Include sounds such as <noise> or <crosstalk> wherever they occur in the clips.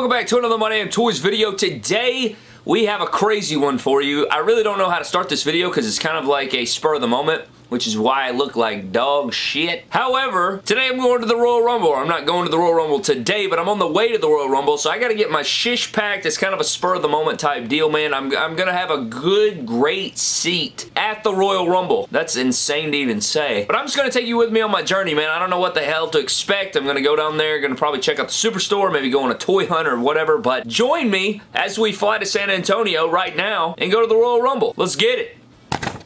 Welcome back to another My Damn Toys video. Today, we have a crazy one for you. I really don't know how to start this video because it's kind of like a spur of the moment which is why I look like dog shit. However, today I'm going to the Royal Rumble. I'm not going to the Royal Rumble today, but I'm on the way to the Royal Rumble, so I gotta get my shish packed. It's kind of a spur-of-the-moment type deal, man. I'm, I'm gonna have a good, great seat at the Royal Rumble. That's insane to even say. But I'm just gonna take you with me on my journey, man. I don't know what the hell to expect. I'm gonna go down there, gonna probably check out the Superstore, maybe go on a toy hunt or whatever, but join me as we fly to San Antonio right now and go to the Royal Rumble. Let's get it.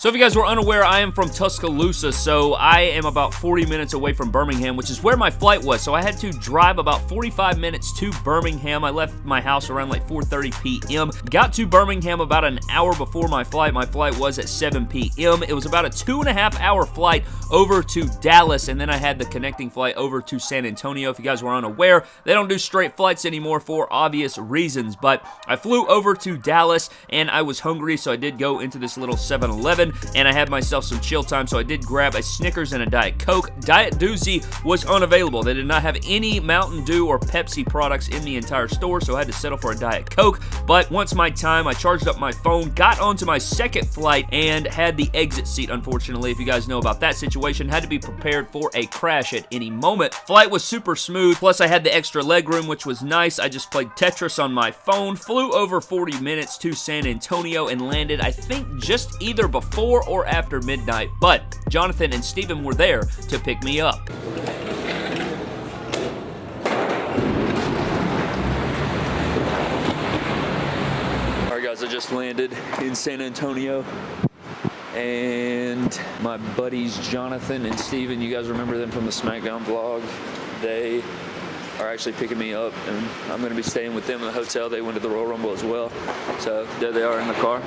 So if you guys were unaware, I am from Tuscaloosa, so I am about 40 minutes away from Birmingham, which is where my flight was. So I had to drive about 45 minutes to Birmingham. I left my house around like 4.30 p.m. Got to Birmingham about an hour before my flight. My flight was at 7 p.m. It was about a two and a half hour flight over to Dallas, and then I had the connecting flight over to San Antonio. If you guys were unaware, they don't do straight flights anymore for obvious reasons, but I flew over to Dallas, and I was hungry, so I did go into this little 7-Eleven and I had myself some chill time, so I did grab a Snickers and a Diet Coke. Diet Doozy was unavailable. They did not have any Mountain Dew or Pepsi products in the entire store, so I had to settle for a Diet Coke. But once my time, I charged up my phone, got onto my second flight, and had the exit seat, unfortunately. If you guys know about that situation, had to be prepared for a crash at any moment. Flight was super smooth, plus I had the extra leg room, which was nice. I just played Tetris on my phone, flew over 40 minutes to San Antonio, and landed, I think, just either before before or after midnight, but Jonathan and Steven were there to pick me up. Alright guys, I just landed in San Antonio and my buddies Jonathan and Steven, you guys remember them from the SmackDown vlog, they are actually picking me up and I'm going to be staying with them in the hotel. They went to the Royal Rumble as well. So there they are in the car.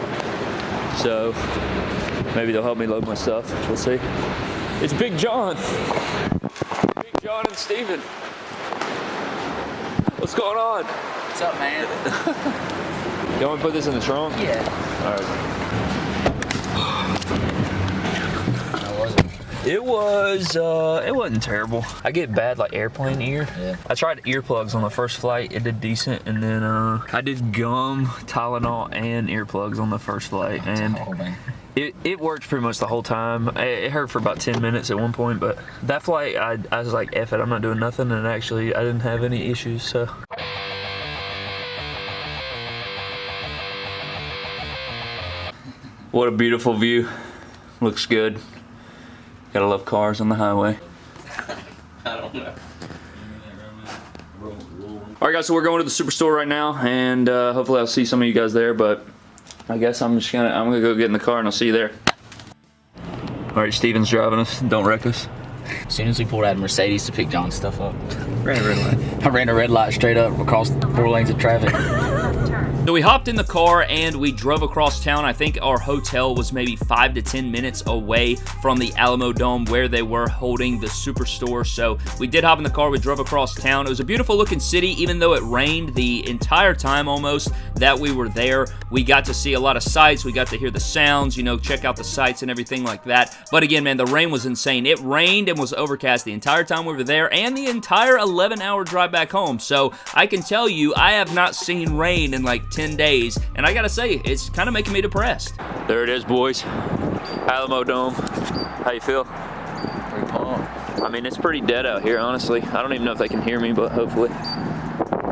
So maybe they'll help me load my stuff. We'll see. It's Big John. Big John and Steven. What's going on? What's up, man? you want to put this in the trunk? Yeah. All right. It was, uh, it wasn't terrible. I get bad like airplane ear. Yeah. I tried earplugs on the first flight. It did decent. And then uh, I did gum, Tylenol, and earplugs on the first flight. And oh, it, it worked pretty much the whole time. It hurt for about 10 minutes at one point, but that flight, I, I was like, F it, I'm not doing nothing. And actually, I didn't have any issues, so. What a beautiful view. Looks good. Gotta love cars on the highway. <laughs> I don't know. Alright guys, so we're going to the Superstore right now, and uh, hopefully I'll see some of you guys there, but I guess I'm just gonna, I'm gonna go get in the car and I'll see you there. Alright, Steven's driving us, don't wreck us. As soon as we pulled out of Mercedes to pick John's stuff up. Ran a red light. I ran a red light straight up across four lanes of traffic. <laughs> So we hopped in the car and we drove across town. I think our hotel was maybe 5 to 10 minutes away from the Alamo Dome where they were holding the Superstore. So we did hop in the car. We drove across town. It was a beautiful looking city even though it rained the entire time almost that we were there. We got to see a lot of sights. We got to hear the sounds, you know, check out the sights and everything like that. But again, man, the rain was insane. It rained and was overcast the entire time we were there and the entire 11 hour drive back home. So I can tell you, I have not seen rain in like 10 days, and I gotta say, it's kind of making me depressed. There it is, boys. Alamo Dome. How you feel? Pretty pumped. I mean, it's pretty dead out here, honestly. I don't even know if they can hear me, but hopefully.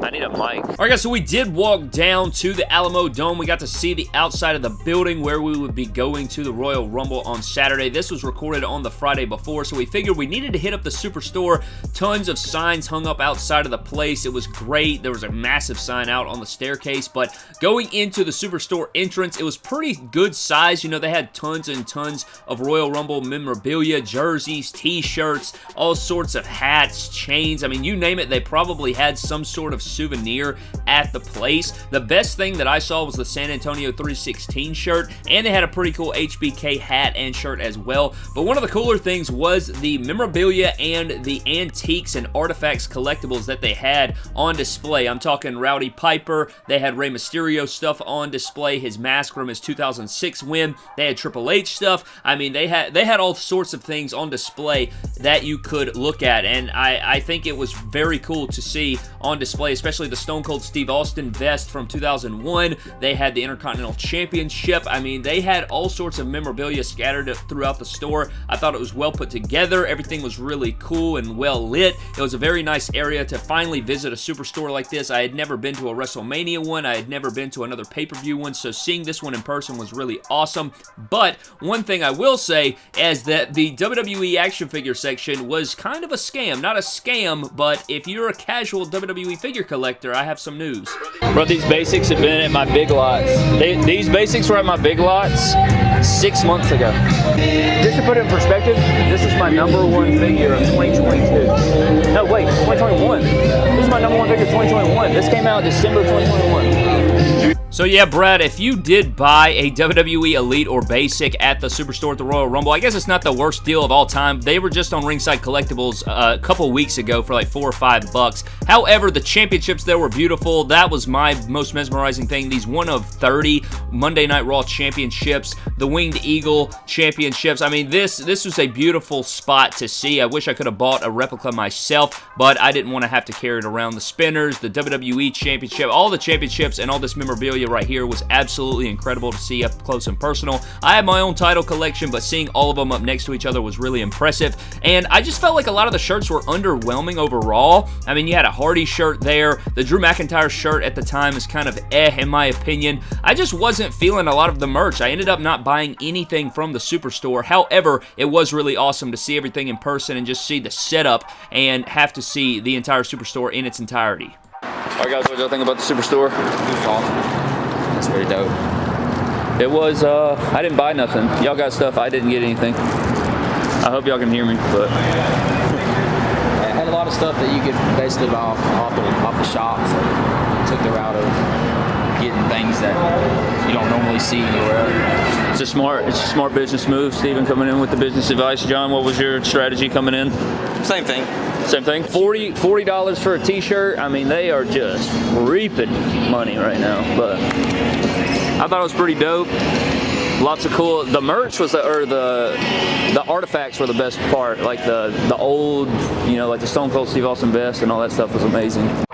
I need a mic. All right, guys, so we did walk down to the Alamo Dome. We got to see the outside of the building where we would be going to the Royal Rumble on Saturday. This was recorded on the Friday before, so we figured we needed to hit up the Superstore. Tons of signs hung up outside of the place. It was great. There was a massive sign out on the staircase, but going into the Superstore entrance, it was pretty good size. You know, they had tons and tons of Royal Rumble memorabilia, jerseys, t-shirts, all sorts of hats, chains. I mean, you name it, they probably had some sort of souvenir at the place. The best thing that I saw was the San Antonio 316 shirt, and they had a pretty cool HBK hat and shirt as well. But one of the cooler things was the memorabilia and the antiques and artifacts collectibles that they had on display. I'm talking Rowdy Piper. They had Rey Mysterio stuff on display, his mask from his 2006 win. They had Triple H stuff. I mean, they had they had all sorts of things on display that you could look at, and I, I think it was very cool to see on display, especially the Stone Cold Steve Austin vest from 2001. They had the Intercontinental Championship. I mean, they had all sorts of memorabilia scattered throughout the store. I thought it was well put together. Everything was really cool and well lit. It was a very nice area to finally visit a superstore like this. I had never been to a WrestleMania one. I had never been to another pay-per-view one, so seeing this one in person was really awesome. But one thing I will say is that the WWE action figure section was kind of a scam. Not a scam, but if you're a casual WWE figure collector, I have some news. Bro, these basics have been at my big lots. They, these basics were at my big lots six months ago. Just to put it in perspective, this is my number one figure of 2022. No, wait, 2021. This is my number one figure of 2021. This came out December 2021. So yeah, Brad, if you did buy a WWE Elite or Basic at the Superstore at the Royal Rumble, I guess it's not the worst deal of all time. They were just on Ringside Collectibles uh, a couple weeks ago for like four or five bucks. However, the championships there were beautiful. That was my most mesmerizing thing. These one of 30 Monday Night Raw championships, the Winged Eagle championships. I mean, this, this was a beautiful spot to see. I wish I could have bought a replica myself, but I didn't want to have to carry it around. The spinners, the WWE championship, all the championships, and all this memorabilia right here was absolutely incredible to see up close and personal. I have my own title collection, but seeing all of them up next to each other was really impressive, and I just felt like a lot of the shirts were underwhelming overall. I mean, you had a Hardy shirt there. The Drew McIntyre shirt at the time is kind of eh, in my opinion. I just wasn't feeling a lot of the merch. I ended up not buying anything from the Superstore. However, it was really awesome to see everything in person and just see the setup and have to see the entire Superstore in its entirety. Alright guys, what y'all think about the Superstore? It was awesome. That's very dope. It was, uh, I didn't buy nothing. Y'all got stuff, I didn't get anything. I hope y'all can hear me, but... It had a lot of stuff that you could basically buy off, off, the, off the shop, so took the route of getting things that you don't normally see anywhere. It's a smart, it's a smart business move. Steven coming in with the business advice. John, what was your strategy coming in? Same thing. Same thing. 40 $40 for a t-shirt. I mean, they are just reaping money right now. But I thought it was pretty dope. Lots of cool. The merch was the or the the artifacts were the best part. Like the the old, you know, like the Stone Cold Steve Austin vest and all that stuff was amazing.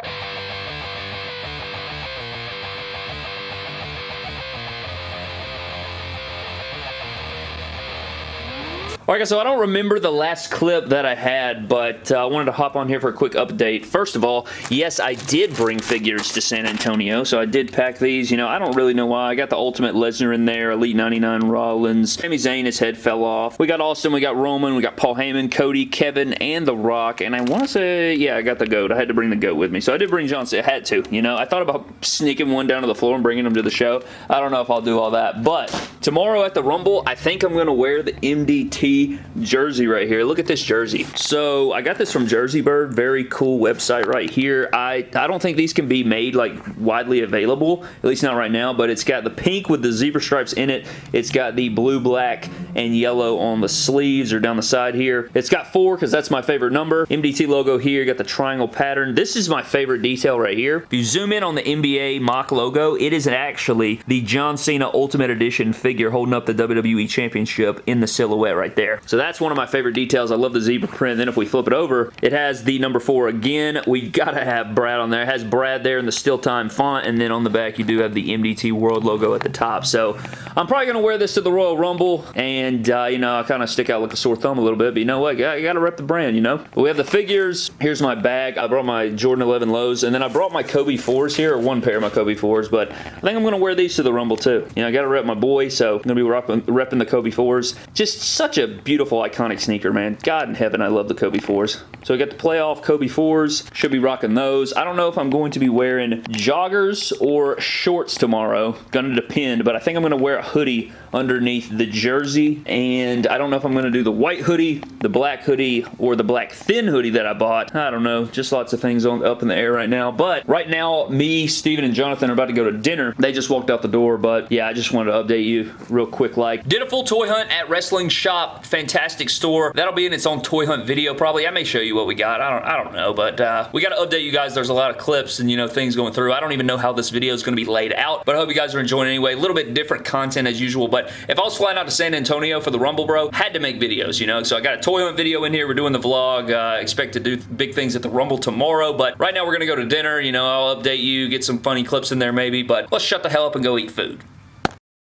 Alright guys, so I don't remember the last clip that I had, but uh, I wanted to hop on here for a quick update. First of all, yes, I did bring figures to San Antonio, so I did pack these. You know, I don't really know why. I got the Ultimate Lesnar in there, Elite 99 Rollins. Sami Zayn, his head fell off. We got Austin, we got Roman, we got Paul Heyman, Cody, Kevin, and The Rock, and I want to say, yeah, I got the GOAT. I had to bring the GOAT with me, so I did bring John Cena. I had to, you know. I thought about sneaking one down to the floor and bringing him to the show. I don't know if I'll do all that, but tomorrow at the Rumble, I think I'm going to wear the MDT jersey right here. Look at this jersey. So I got this from Jersey Bird. Very cool website right here. I, I don't think these can be made like widely available, at least not right now, but it's got the pink with the zebra stripes in it. It's got the blue, black, and yellow on the sleeves or down the side here. It's got four because that's my favorite number. MDT logo here. Got the triangle pattern. This is my favorite detail right here. If you zoom in on the NBA mock logo, it is actually the John Cena Ultimate Edition figure holding up the WWE Championship in the silhouette right there there. So that's one of my favorite details. I love the zebra print. Then if we flip it over, it has the number four again. We gotta have Brad on there. It has Brad there in the still time font, and then on the back you do have the MDT World logo at the top. So I'm probably gonna wear this to the Royal Rumble, and uh, you know, I kind of stick out like a sore thumb a little bit, but you know what? You gotta rep the brand, you know? But we have the figures. Here's my bag. I brought my Jordan 11 lows, and then I brought my Kobe 4s here, or one pair of my Kobe 4s, but I think I'm gonna wear these to the Rumble too. You know, I gotta rep my boy, so I'm gonna be repping, repping the Kobe 4s. Just such a beautiful, iconic sneaker, man. God in heaven, I love the Kobe 4s. So I got the playoff Kobe 4s. Should be rocking those. I don't know if I'm going to be wearing joggers or shorts tomorrow. Gonna depend, but I think I'm gonna wear a hoodie underneath the jersey, and I don't know if I'm gonna do the white hoodie, the black hoodie, or the black thin hoodie that I bought. I don't know. Just lots of things on, up in the air right now, but right now, me, Steven, and Jonathan are about to go to dinner. They just walked out the door, but yeah, I just wanted to update you real quick like. Did a full toy hunt at Wrestling Shop. Fantastic store. That'll be in its own toy hunt video probably. I may show you what we got. I don't, I don't know, but uh, we got to update you guys. There's a lot of clips and, you know, things going through. I don't even know how this video is going to be laid out, but I hope you guys are enjoying anyway. A little bit different content as usual, but But if I was flying out to San Antonio for the Rumble, bro, had to make videos, you know? So I got a toy hunt video in here. We're doing the vlog. Uh, expect to do big things at the Rumble tomorrow. But right now we're going to go to dinner. You know, I'll update you, get some funny clips in there maybe. But let's shut the hell up and go eat food.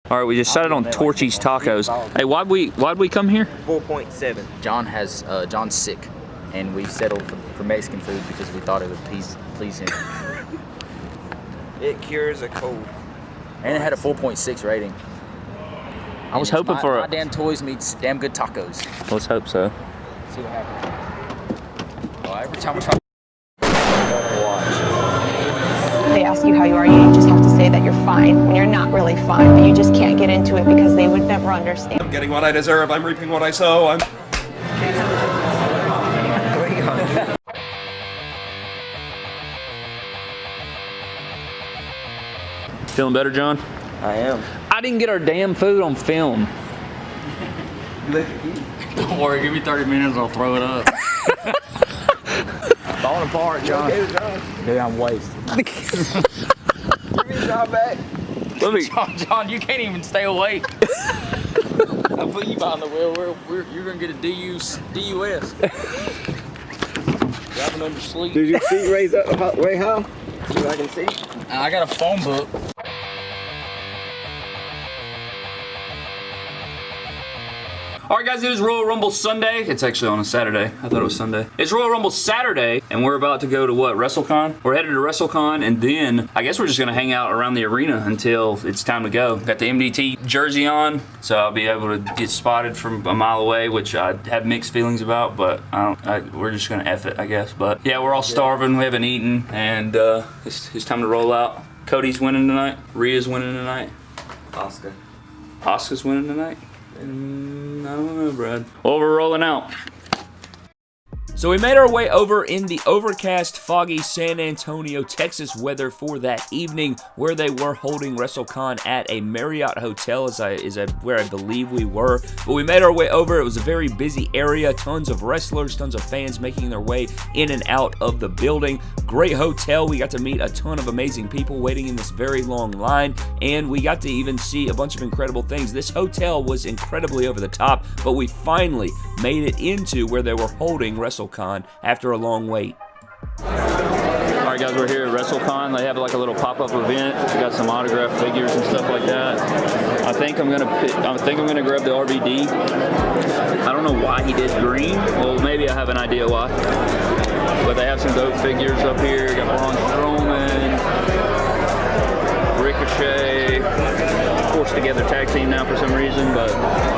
All right, we just decided on Torchy's Tacos. Hey, why'd we why'd we come here? 4.7. John has uh, John's sick, and we settled for, for Mexican food because we thought it would please please him. <laughs> It cures a cold. and it had a 4.6 rating. I was hoping my, for my a. damn toys meets damn good tacos. Let's hope so. See what happens. Well, every time we try. they ask you how you are, you just have to say that you're fine when you're not really fine, but you just can't get into it because they would never understand. I'm getting what I deserve. I'm reaping what I sow. I'm. Feeling better, John? I am. I didn't get our damn food on film. Don't worry, give me 30 minutes, I'll throw it up. <laughs> Falling apart, John. Dude, I'm wasted. Give me a job back. Let me. John, John, you can't even stay awake. I'll put you behind the wheel. We're, we're, you're gonna get a DUS, DUS. Driving under sleep. Did your feet raise up way high? So I can see. I got a phone book. All right, guys, it is Royal Rumble Sunday. It's actually on a Saturday. I thought it was Sunday. It's Royal Rumble Saturday, and we're about to go to what, WrestleCon? We're headed to WrestleCon, and then I guess we're just going to hang out around the arena until it's time to go. Got the MDT jersey on, so I'll be able to get spotted from a mile away, which I have mixed feelings about, but I don't, I, we're just going to F it, I guess. But yeah, we're all starving. We haven't eaten, and uh, it's, it's time to roll out. Cody's winning tonight. Rhea's winning tonight. Oscar. Oscar's winning tonight? Mm, I don't know, Brad. Well, we're rolling out. So we made our way over in the overcast, foggy San Antonio, Texas weather for that evening where they were holding WrestleCon at a Marriott hotel is, I, is I, where I believe we were. But we made our way over. It was a very busy area. Tons of wrestlers, tons of fans making their way in and out of the building. Great hotel. We got to meet a ton of amazing people waiting in this very long line. And we got to even see a bunch of incredible things. This hotel was incredibly over the top, but we finally made it into where they were holding WrestleCon after a long wait. All right, guys, we're here at WrestleCon. They have like a little pop-up event. We got some autograph figures and stuff like that. I think I'm gonna, pick, I think I'm gonna grab the RVD. I don't know why he did green. Well, maybe I have an idea why. But they have some dope figures up here. Got Braun Strowman, Ricochet, forced together tag team now for some reason, but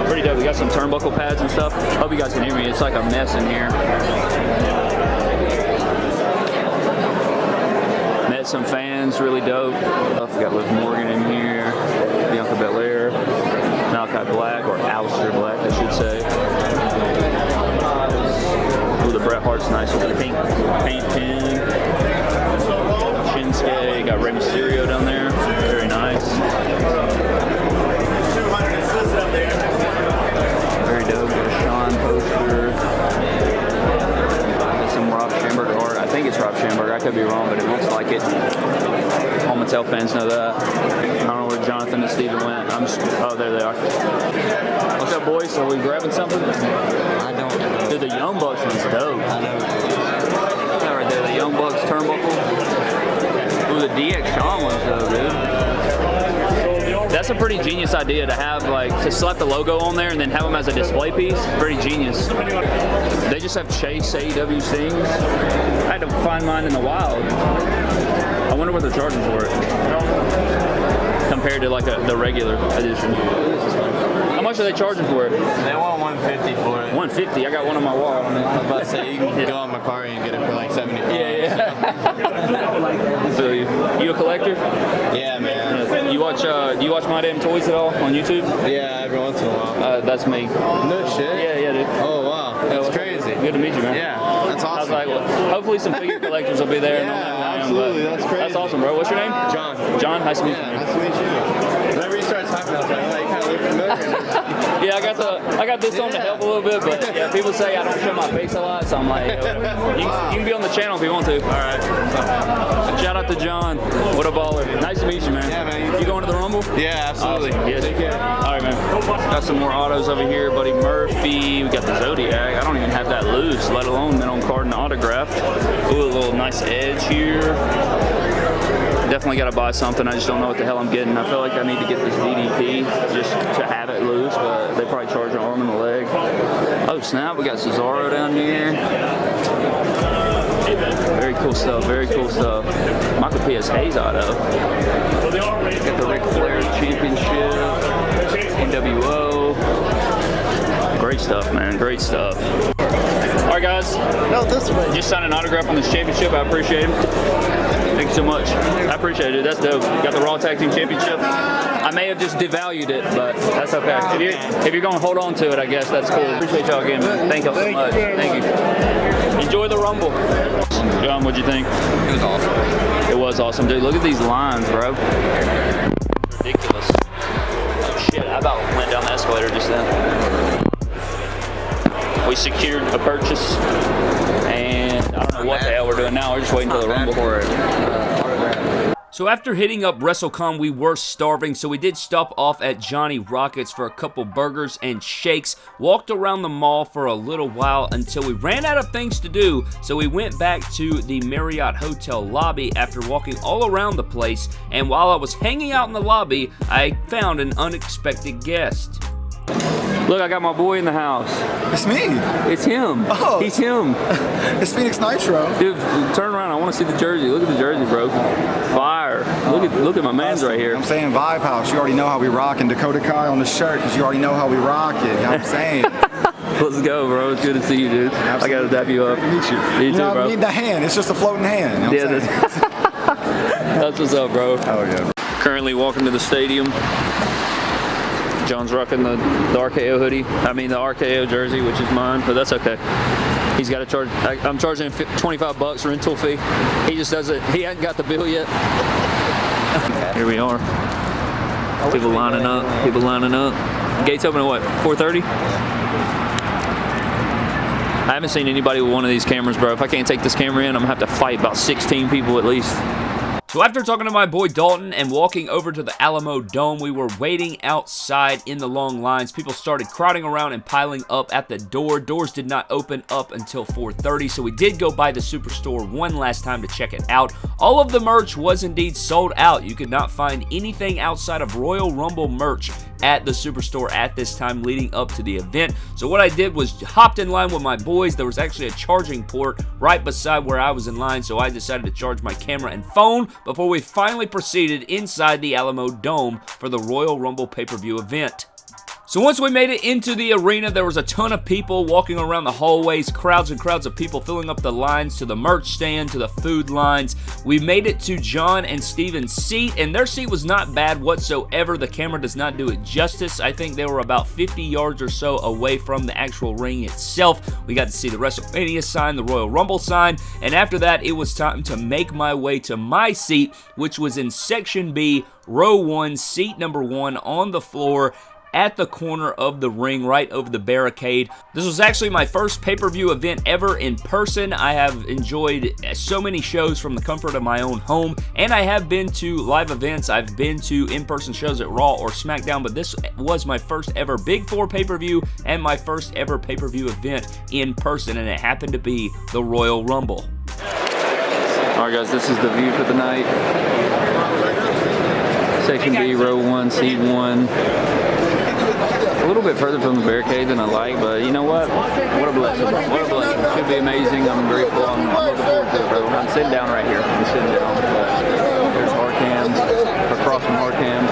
pretty dope. We got some turnbuckle pads and stuff. Hope you guys can hear me. It's like a mess in here. Met some fans, really dope. We got Liv Morgan in here, Bianca Belair, Malachi Black, or Aleister Black, I should say. Ooh, the Bret Hart's nice with the pink paint pin. Shinsuke, got Rey Mysterio down there, very nice. Very dope, got a Sean poster. Got some Rob Schamberger art. I think it's Rob Schamberger. I could be wrong, but it looks like it. All Mattel fans know that. I don't know where Jonathan and Steven went. I'm just, oh, there they are. What's up, boys? Are we grabbing something? I don't know. Dude, the Young Bucks one's dope. I know. That right there, the Young Bucks turnbuckle. Ooh, the DX Shawn one's though, dude. That's a pretty genius idea to have, like, to slap the logo on there and then have them as a display piece. Pretty genius. They just have Chase AEW things. I had to find mine in the wild. I wonder what they're charging for it. Compared to, like, a, the regular edition. How much are they charging for it? They want 150 for it. 150 I got one on my wall. I was about to say you can go on Mercari and get it for like 75. So you, you a collector? Yeah, man. You watch uh, do you watch My Damn Toys at all on YouTube? Yeah, every once in a while. Uh, that's me. No shit. Yeah, yeah, dude. Oh wow, that's crazy. Good to meet you, man. Yeah, that's awesome. I was like, well, hopefully some figure collectors will be there. and they'll I Yeah, am, absolutely. but That's crazy. That's awesome, bro. What's your name? John. John. Nice to meet Yeah, you. nice to meet you. Whenever you start talking, I was like, Yeah, I got the I got this on to help a little bit, but yeah, people say I don't show my face a lot, so I'm like, yeah. <laughs> You, can- you can be on the channel if you want to. All right. Shout out to John. What a baller. Nice to meet you, man. Yeah, man, you going to the Rumble? Yeah, absolutely. Awesome. Yes. All right, man. Got some more autos over here. Buddy Murphy. We got the Zodiac. I don't even have that loose, let alone mint on card and autograph. Ooh, a little nice edge here. Definitely got to buy something. I just don't know what the hell I'm getting. I feel like I need to get this DDP just to have it loose, but they probably charge an arm and a leg. Oh snap! We got Cesaro down here. Very cool stuff. Very cool stuff. Michael P.S. Hayes auto. Got the Ric Flair Championship. NWO. Great stuff, man. Great stuff. All right, guys. No, this way. Just signed an autograph on this championship. I appreciate it. Thank you so much. I appreciate it. That's dope. Got the Raw Tag Team Championship. I may have just devalued it, but that's okay. If you're, if you're going to hold on to it, I guess that's cool. Appreciate y'all again, man. Thank y'all so much. Thank you. Enjoy the Rumble. John, what'd you think? It was awesome. It was awesome, dude. Look at these lines, bro. Ridiculous. Oh shit, I about went down the escalator just then. We secured a purchase, and I don't know what the hell we're doing now. We're just waiting for the rumble. for it. Uh. So after hitting up WrestleCon, we were starving, so we did stop off at Johnny Rockets for a couple burgers and shakes, walked around the mall for a little while until we ran out of things to do, so we went back to the Marriott Hotel lobby after walking all around the place, and while I was hanging out in the lobby, I found an unexpected guest. Look, I got my boy in the house. It's me. It's him. Oh. He's him. <laughs> It's Phoenix Nitro. Dude, turn around. I want to see the jersey. Look at the jersey, bro. Fire. Look at look at my man's right here. I'm saying Vibe House. You already know how we rock and Dakota Kai on the shirt because you already know how we rock it. You know what I'm saying? <laughs> Let's go, bro. It's good to see you, dude. I gotta dap you up. Meet you. Me you too, know, bro. I need the hand. It's just a floating hand. You know what Yeah, I'm saying? that's, <laughs> that's what's up, bro. Oh yeah. Currently walking to the stadium. John's rocking the, the RKO hoodie. I mean the RKO jersey, which is mine, but that's okay. He's got to charge. I, I'm charging him 25 bucks rental fee. He just doesn't. He hasn't got the bill yet. Here we are. People lining up. People lining up. Gates open at what? 4:30. I haven't seen anybody with one of these cameras, bro. If I can't take this camera in, I'm gonna have to fight about 16 people at least. So after talking to my boy Dalton and walking over to the Alamo Dome, we were waiting outside in the long lines. People started crowding around and piling up at the door. Doors did not open up until 4.30, so we did go by the Superstore one last time to check it out. All of the merch was indeed sold out. You could not find anything outside of Royal Rumble merch at the Superstore at this time leading up to the event. So what I did was hopped in line with my boys. There was actually a charging port right beside where I was in line, so I decided to charge my camera and phone before we finally proceeded inside the Alamo Dome for the Royal Rumble pay-per-view event. So once we made it into the arena, there was a ton of people walking around the hallways, crowds and crowds of people filling up the lines to the merch stand, to the food lines. We made it to John and Steven's seat, and their seat was not bad whatsoever. The camera does not do it justice. I think they were about 50 yards or so away from the actual ring itself. We got to see the WrestleMania sign, the Royal Rumble sign, and after that, it was time to make my way to my seat, which was in Section B, Row 1, Seat number 1 on the floor at the corner of the ring right over the barricade. This was actually my first pay-per-view event ever in person. I have enjoyed so many shows from the comfort of my own home and I have been to live events. I've been to in-person shows at Raw or SmackDown but this was my first ever Big Four pay-per-view and my first ever pay-per-view event in person and it happened to be the Royal Rumble. Alright guys, this is the view for the night. Section B, row 1, seat 1 little bit further from the barricade than I like, but you know what? What a blessing. What a blessing. Should be amazing. I'm grateful. I'm, I'm looking forward to it, bro. I'm sitting down right here. I'm sitting down. But there's hard cam, across from hard cam.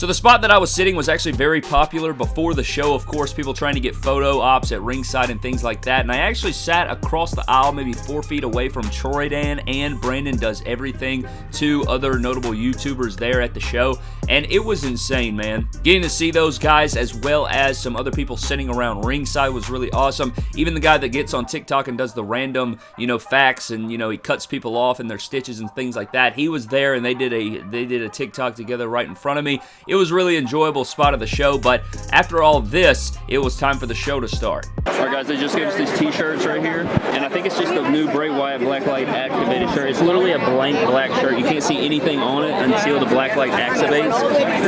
So the spot that I was sitting was actually very popular before the show, of course, people trying to get photo ops at ringside and things like that. And I actually sat across the aisle, maybe four feet away from Troy Dan and Brandon Does Everything, two other notable YouTubers there at the show. And it was insane, man. Getting to see those guys as well as some other people sitting around ringside was really awesome. Even the guy that gets on TikTok and does the random, you know, facts and, you know, he cuts people off and their stitches and things like that. He was there and they did a they did a TikTok together right in front of me. It was really enjoyable spot of the show, but after all this, it was time for the show to start. Alright guys, they just gave us these t-shirts right here, and I think it's just the new Bray Wyatt Blacklight activated shirt. It's literally a blank black shirt. You can't see anything on it until the Blacklight activates.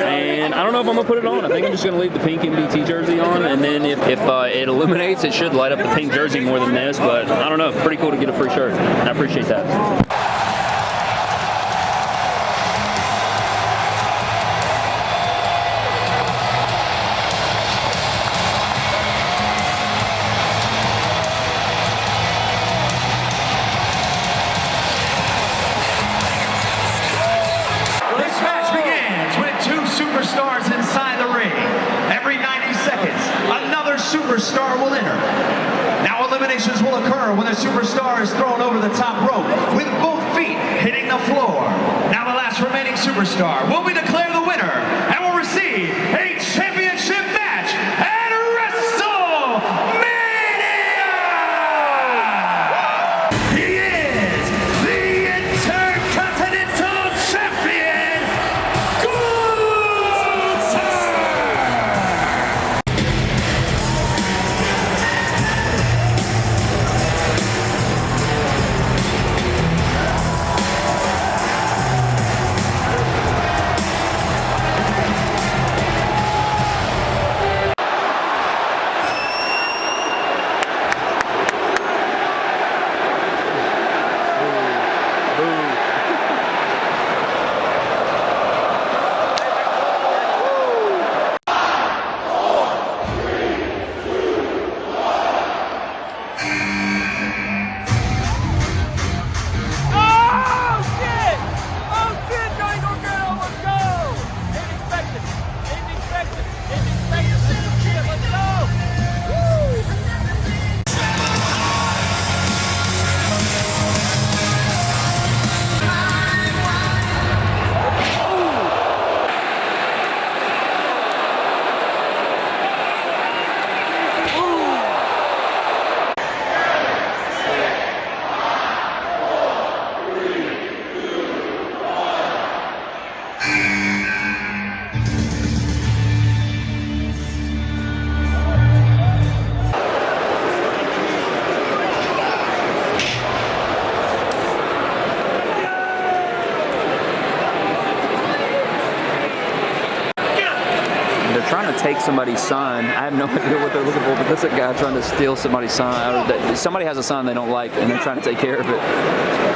And I don't know if I'm gonna put it on. I think I'm just gonna leave the pink MDT jersey on, and then if, if uh, it illuminates, it should light up the pink jersey more than this, but I don't know. Pretty cool to get a free shirt. I appreciate that. Superstar will enter. Now eliminations will occur when the superstar is thrown over the top rope with both feet hitting the floor. Now the last remaining superstar will be declared the winner and will receive a trying to take somebody's sign. I have no <laughs> idea what they're looking for, but this is a guy trying to steal somebody's sign. Somebody has a sign they don't like, and they're trying to take care of it.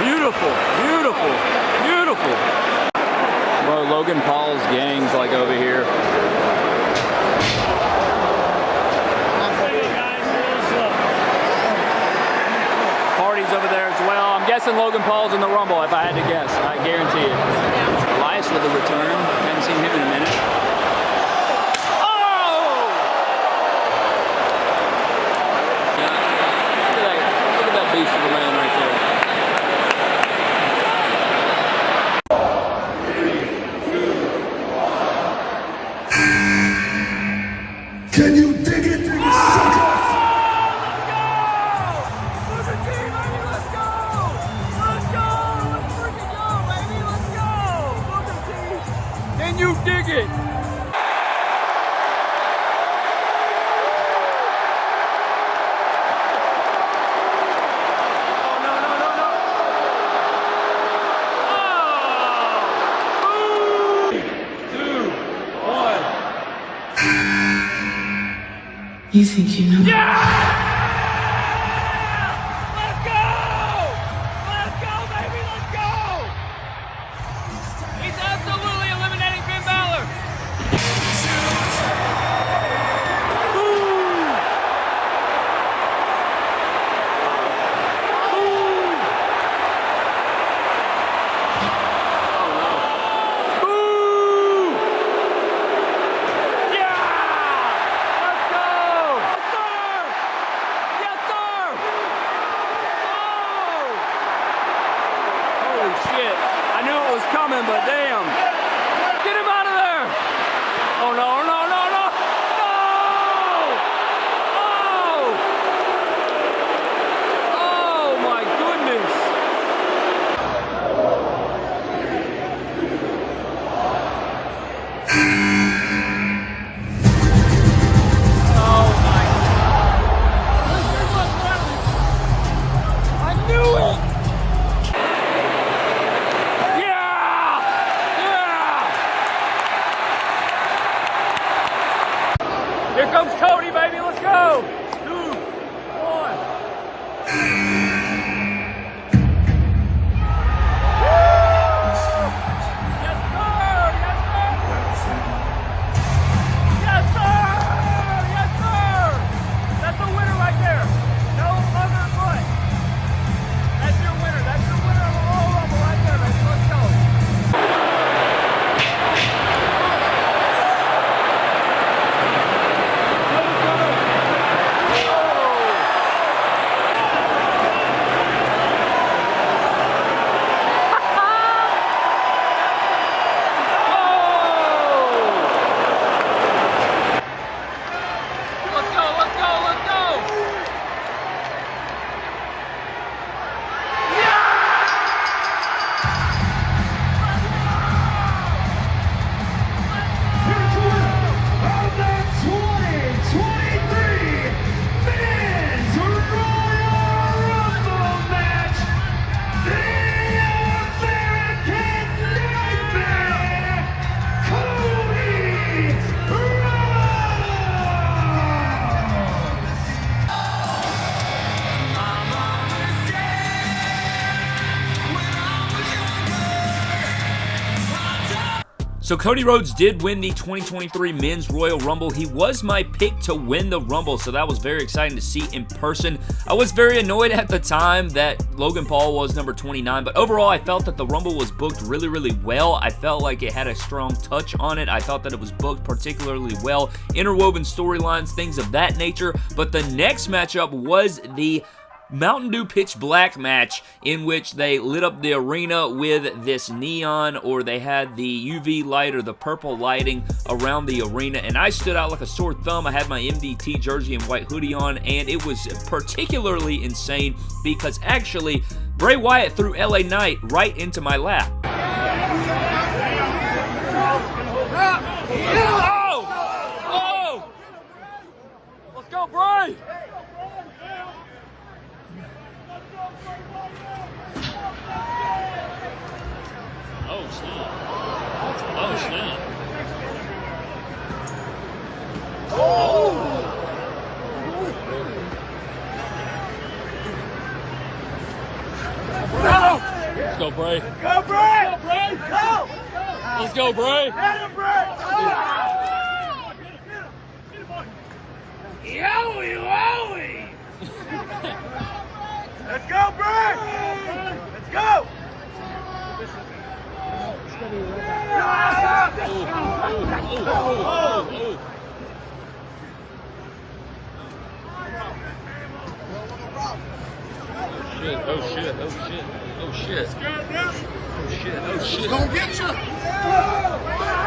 Beautiful, beautiful, beautiful. Bro, Logan Paul's gang's like over here. Guessing Logan Paul's in the Rumble if I had to guess. I guarantee it. Elias with a return. Haven't seen him in a minute. You think you know? Let's So Cody Rhodes did win the 2023 Men's Royal Rumble. He was my pick to win the Rumble, so that was very exciting to see in person. I was very annoyed at the time that Logan Paul was number 29, but overall I felt that the Rumble was booked really, really well. I felt like it had a strong touch on it. I thought that it was booked particularly well. Interwoven storylines, things of that nature, but the next matchup was the Mountain Dew Pitch Black match in which they lit up the arena with this neon or they had the UV light or the purple lighting around the arena and I stood out like a sore thumb. I had my MDT jersey and white hoodie on and it was particularly insane because actually Bray Wyatt threw LA Knight right into my lap. Oh! Oh! Let's go, Bray! Oh, snap. Oh, snap. Let's go, Bray. Go, Bray! Go, Bray! Go! Let's go, Bray! Let him, Bray. Yowie, wowie! Let's go, Bray! Let's Shit, oh shit, oh shit, Oh, oh shit. Oh shit, oh shit. Gonna get you.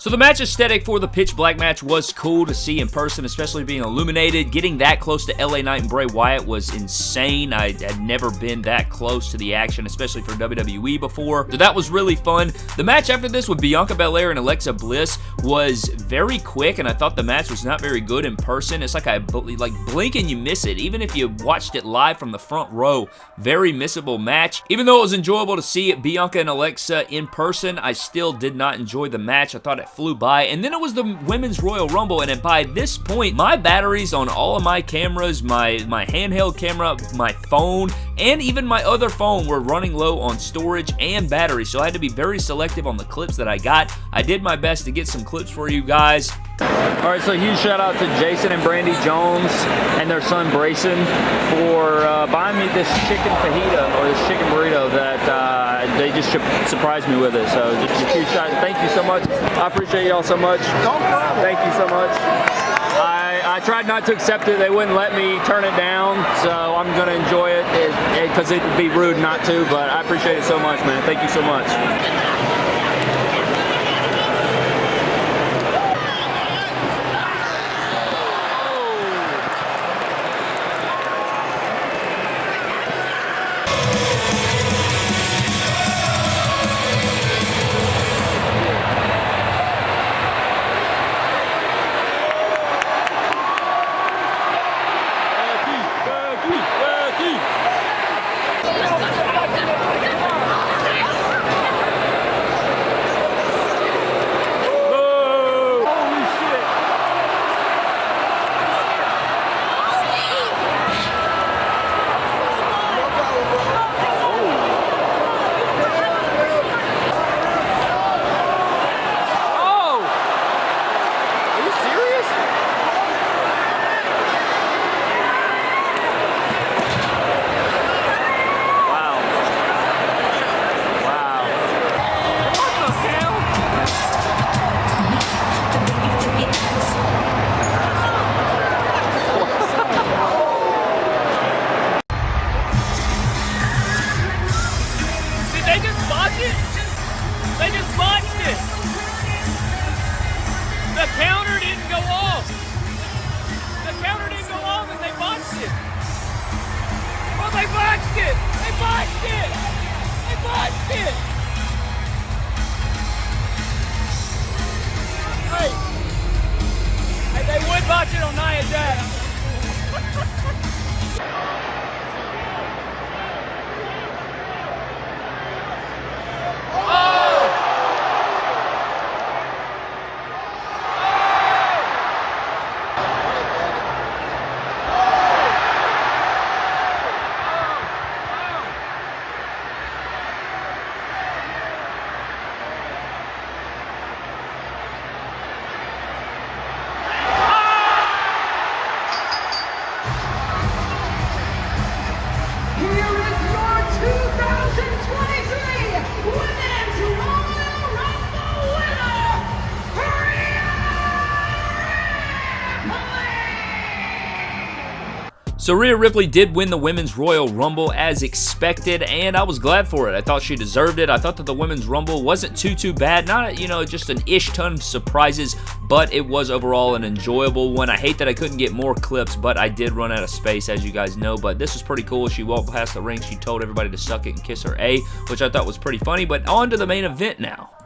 So the match aesthetic for the Pitch Black match was cool to see in person, especially being illuminated. Getting that close to LA Knight and Bray Wyatt was insane. I had never been that close to the action, especially for WWE before. So that was really fun. The match after this with Bianca Belair and Alexa Bliss was very quick, and I thought the match was not very good in person. It's like I like blink and you miss it. Even if you watched it live from the front row, very missable match. Even though it was enjoyable to see Bianca and Alexa in person, I still did not enjoy the match. I thought it flew by. And then it was the Women's Royal Rumble, and by this point, my batteries on all of my cameras, my, my handheld camera, my phone, and even my other phone were running low on storage and battery, so I had to be very selective on the clips that I got. I did my best to get some clips for you guys. All right, so huge shout out to Jason and Brandy Jones and their son Brayson for uh, buying me this chicken fajita or this chicken burrito that uh, Uh, they just surprised me with it. So just a huge shout. Thank you so much. I appreciate y'all so much. Uh, thank you so much. I, I tried not to accept it. They wouldn't let me turn it down, so I'm going to enjoy it because it, it, it'd be rude not to, but I appreciate it so much, man. Thank you so much. my it. I my it. Hey! Hey, they would watch it on Nia Jax. So Rhea Ripley did win the Women's Royal Rumble as expected, and I was glad for it. I thought she deserved it. I thought that the Women's Rumble wasn't too, too bad. Not, you know, just an ish ton of surprises, but it was overall an enjoyable one. I hate that I couldn't get more clips, but I did run out of space, as you guys know, but this was pretty cool. She walked past the ring. She told everybody to suck it and kiss her A, which I thought was pretty funny, but on to the main event now.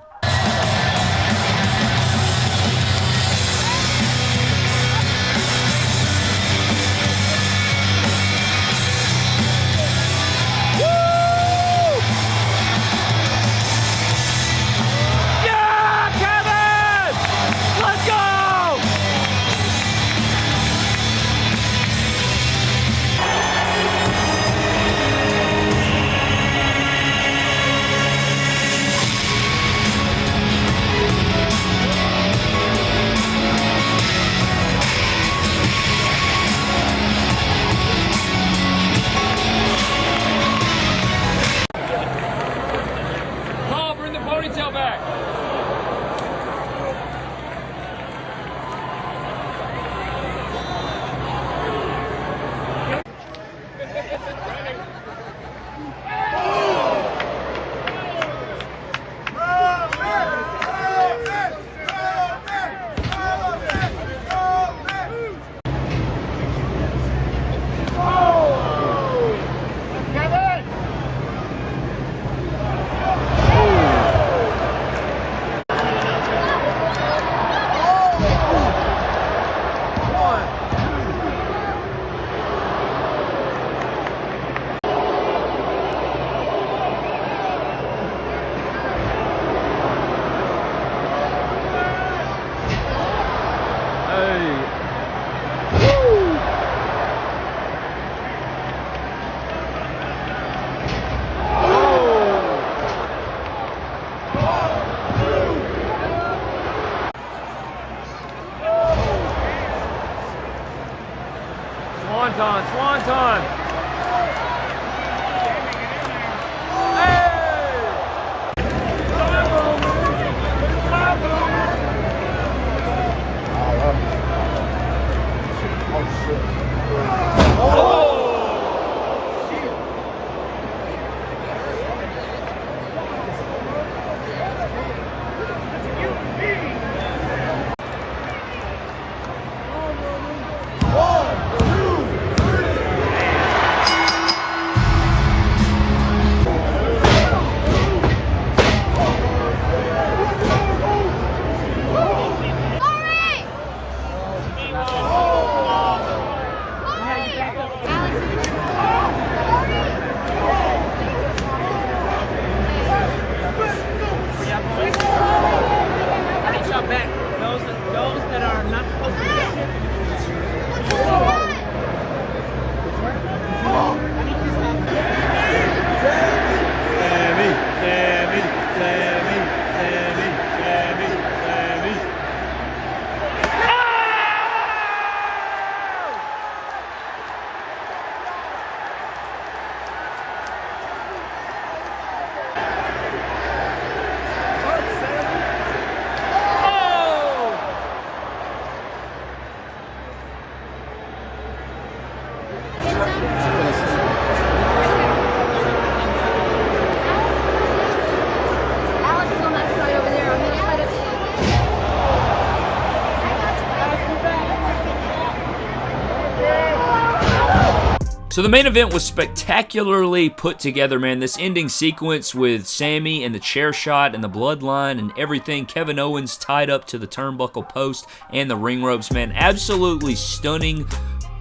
So the main event was spectacularly put together, man. This ending sequence with Sami and the chair shot and the bloodline and everything. Kevin Owens tied up to the turnbuckle post and the ring ropes, man. Absolutely stunning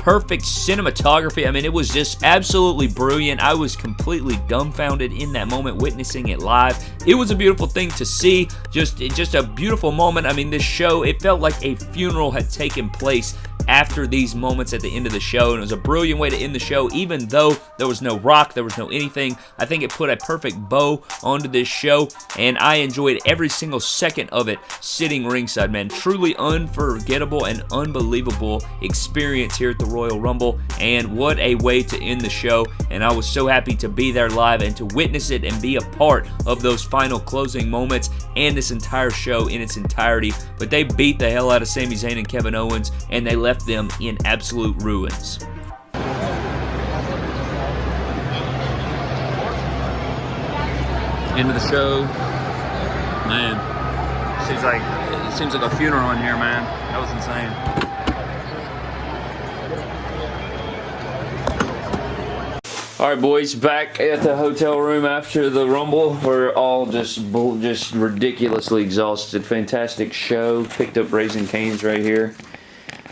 perfect cinematography. I mean, it was just absolutely brilliant. I was completely dumbfounded in that moment witnessing it live. It was a beautiful thing to see. Just, just a beautiful moment. I mean, this show, it felt like a funeral had taken place after these moments at the end of the show, and it was a brilliant way to end the show, even though there was no rock, there was no anything. I think it put a perfect bow onto this show, and I enjoyed every single second of it sitting ringside, man. Truly unforgettable and unbelievable experience here at the Royal Rumble, and what a way to end the show, and I was so happy to be there live and to witness it and be a part of those final closing moments and this entire show in its entirety, but they beat the hell out of Sami Zayn and Kevin Owens, and they left them in absolute ruins. End of the show. Man, seems like it seems like a funeral in here, man. That was insane. All right, boys, back at the hotel room after the Rumble. We're all just just ridiculously exhausted. Fantastic show. Picked up Raising Cane's right here.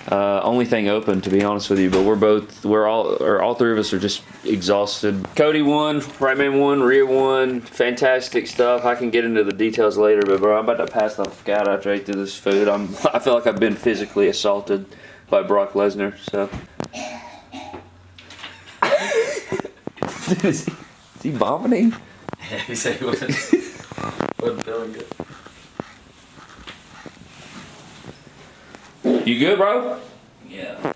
Uh, only thing open, to be honest with you, but we're both, we're all, or all three of us are just exhausted. Cody won, Roman won, Rhea won. Fantastic stuff. I can get into the details later, but bro, I'm about to pass the fuck out after I this food. I'm, <laughs> I feel like I've been physically assaulted by Brock Lesnar, so. Dude, is he, is he vomiting? <laughs> he said he wasn't, <laughs> wasn't feeling good. You good, bro? Yeah.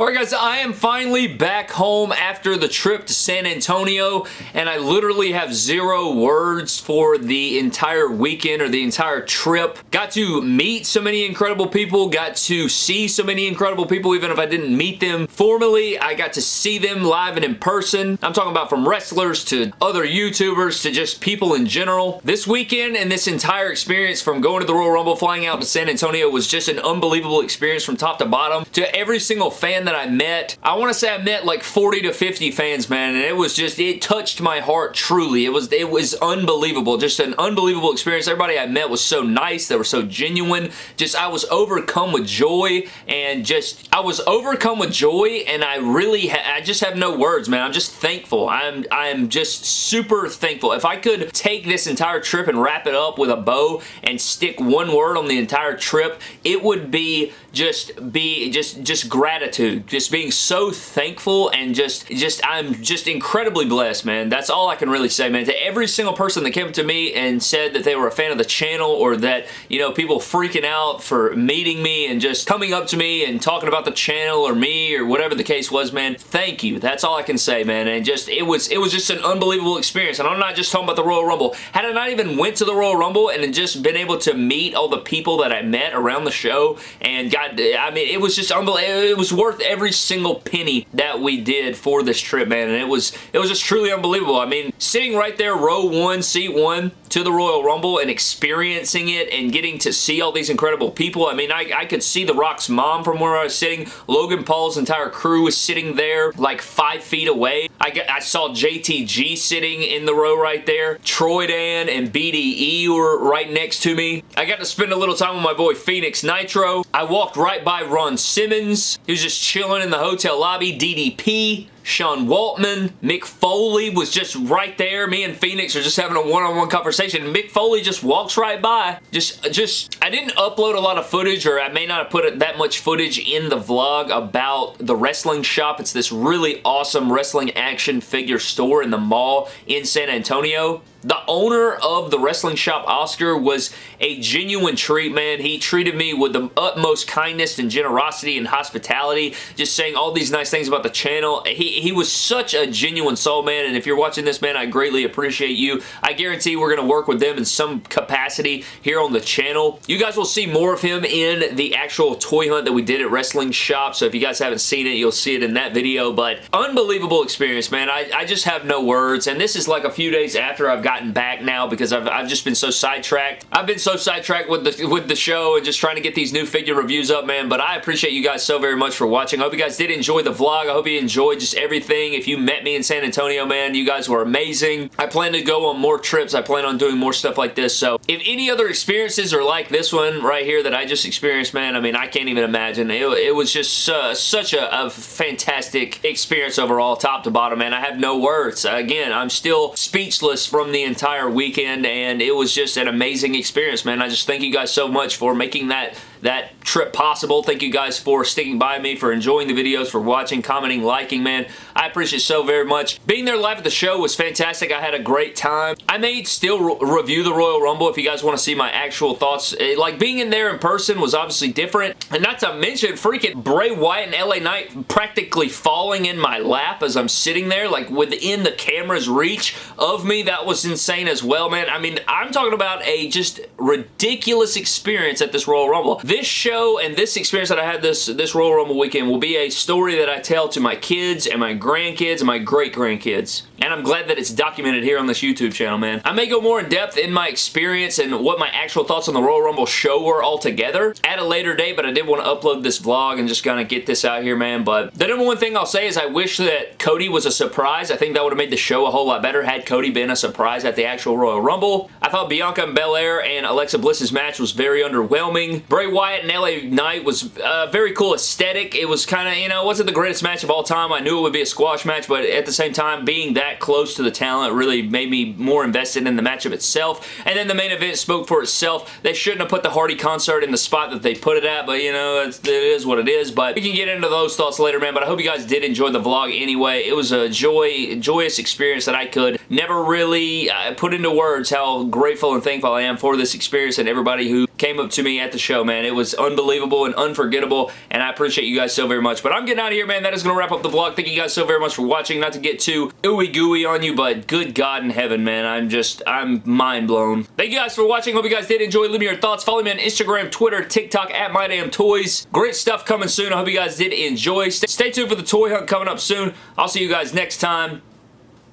Alright guys, I am finally back home after the trip to San Antonio and I literally have zero words for the entire weekend or the entire trip. Got to meet so many incredible people, got to see so many incredible people even if I didn't meet them formally. I got to see them live and in person. I'm talking about from wrestlers to other YouTubers to just people in general. This weekend and this entire experience from going to the Royal Rumble, flying out to San Antonio was just an unbelievable experience from top to bottom. To every single fan that I met. I want to say I met like 40 to 50 fans, man, and it was just, it touched my heart truly. It was, it was unbelievable. Just an unbelievable experience. Everybody I met was so nice. They were so genuine. Just, I was overcome with joy and just, I was overcome with joy and I really, I just have no words, man. I'm just thankful. I'm, I'm just super thankful. If I could take this entire trip and wrap it up with a bow and stick one word on the entire trip, it would be just be just just gratitude just being so thankful and just just I'm just incredibly blessed man. That's all I can really say man. To every single person that came up to me and said that they were a fan of the channel or that you know people freaking out for meeting me and just coming up to me and talking about the channel or me or whatever the case was man thank you. That's all I can say man. And just it was it was just an unbelievable experience. And I'm not just talking about the Royal Rumble. Had I not even went to the Royal Rumble and just been able to meet all the people that I met around the show and got I mean, it was just unbelievable. It was worth every single penny that we did for this trip, man, and it was it was just truly unbelievable. I mean, sitting right there, row one, seat one, to the Royal Rumble and experiencing it and getting to see all these incredible people. I mean, I, I could see The Rock's mom from where I was sitting. Logan Paul's entire crew was sitting there like five feet away. I, I saw JTG sitting in the row right there. Troy Dan and BDE were right next to me. I got to spend a little time with my boy Phoenix Nitro. I walked right by Ron Simmons. He was just chilling in the hotel lobby. DDP Sean Waltman. Mick Foley was just right there. Me and Phoenix are just having a one-on-one -on -one conversation. Mick Foley just walks right by. Just, just, I didn't upload a lot of footage or I may not have put that much footage in the vlog about the wrestling shop. It's this really awesome wrestling action figure store in the mall in San Antonio. The owner of the wrestling shop, Oscar, was a genuine treat, man. He treated me with the utmost kindness and generosity and hospitality, just saying all these nice things about the channel. He, he was such a genuine soul, man, and if you're watching this, man, I greatly appreciate you. I guarantee we're going to work with them in some capacity here on the channel. You guys will see more of him in the actual toy hunt that we did at Wrestling Shop, so if you guys haven't seen it, you'll see it in that video, but unbelievable experience, man. I, I just have no words, and this is like a few days after I've got gotten back now because I've, I've just been so sidetracked. I've been so sidetracked with the, with the show and just trying to get these new figure reviews up, man, but I appreciate you guys so very much for watching. I hope you guys did enjoy the vlog. I hope you enjoyed just everything. If you met me in San Antonio, man, you guys were amazing. I plan to go on more trips. I plan on doing more stuff like this, so if any other experiences are like this one right here that I just experienced, man, I mean, I can't even imagine. It, it was just uh, such a, a fantastic experience overall, top to bottom, man. I have no words. Again, I'm still speechless from the the entire weekend and it was just an amazing experience, man. I just thank you guys so much for making that that trip possible. Thank you guys for sticking by me, for enjoying the videos, for watching, commenting, liking, man. I appreciate so very much. Being there live at the show was fantastic. I had a great time. I may still re review the Royal Rumble if you guys want to see my actual thoughts. It, like, being in there in person was obviously different. And not to mention, freaking Bray Wyatt and LA Knight practically falling in my lap as I'm sitting there, like, within the camera's reach of me. That was insane as well, man. I mean, I'm talking about a just ridiculous experience at this Royal Rumble. This show and this experience that I had this, this Royal Rumble weekend will be a story that I tell to my kids and my grandkids and my great-grandkids. And I'm glad that it's documented here on this YouTube channel, man. I may go more in depth in my experience and what my actual thoughts on the Royal Rumble show were altogether at a later date, but I did want to upload this vlog and just kind of get this out here, man. But the number one thing I'll say is I wish that Cody was a surprise. I think that would have made the show a whole lot better had Cody been a surprise at the actual Royal Rumble. I thought Bianca and Belair and Alexa Bliss's match was very underwhelming. Bray Wyatt and LA Knight was a very cool aesthetic. It was kind of, you know, wasn't the greatest match of all time. I knew it would be a squash match, but at the same time, being that close to the talent really made me more invested in the matchup itself. And then the main event spoke for itself. They shouldn't have put the Hardy concert in the spot that they put it at, but, you know, it is what it is. But we can get into those thoughts later, man. But I hope you guys did enjoy the vlog anyway. It was a joy, joyous experience that I could never really uh, put into words how grateful and thankful I am for this experience and everybody who came up to me at the show, man. It was unbelievable and unforgettable, and I appreciate you guys so very much. But I'm getting out of here, man. That is going to wrap up the vlog. Thank you guys so very much for watching. Not to get too ooey gooey on you, but good God in heaven, man. I'm just, I'm mind blown. Thank you guys for watching. Hope you guys did enjoy. Leave me your thoughts. Follow me on Instagram, Twitter, TikTok, at MyDamnToys. Great stuff coming soon. I hope you guys did enjoy. Stay, tuned for the toy hunt coming up soon. I'll see you guys next time.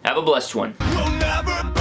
Have a blessed one.